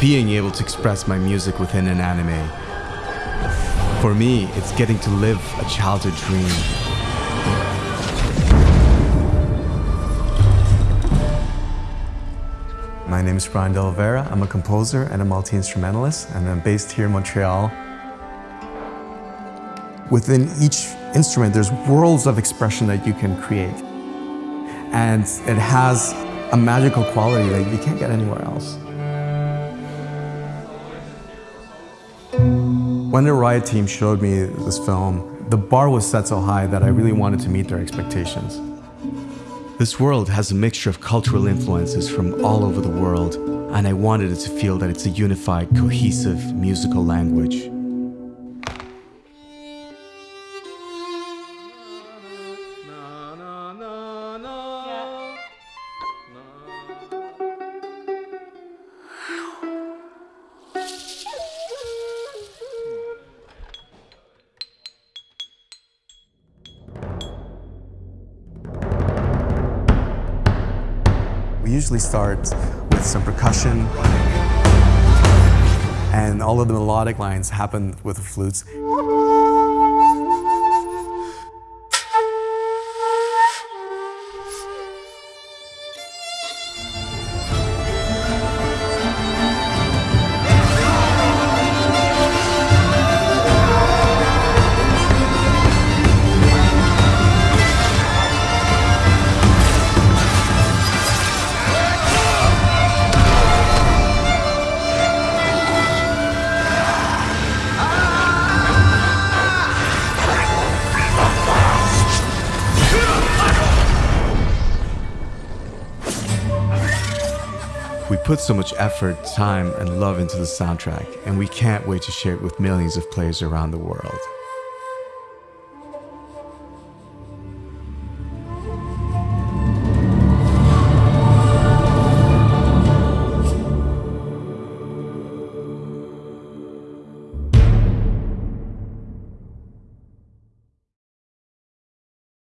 being able to express my music within an anime. For me, it's getting to live a childhood dream. My name is Brian De Oliveira. I'm a composer and a multi-instrumentalist, and I'm based here in Montreal. Within each instrument, there's worlds of expression that you can create. And it has a magical quality that you can't get anywhere else. When the Riot team showed me this film, the bar was set so high that I really wanted to meet their expectations. This world has a mixture of cultural influences from all over the world, and I wanted it to feel that it's a unified, cohesive musical language. We usually start with some percussion, and all of the melodic lines happen with the flutes. We put so much effort, time, and love into the soundtrack, and we can't wait to share it with millions of players around the world.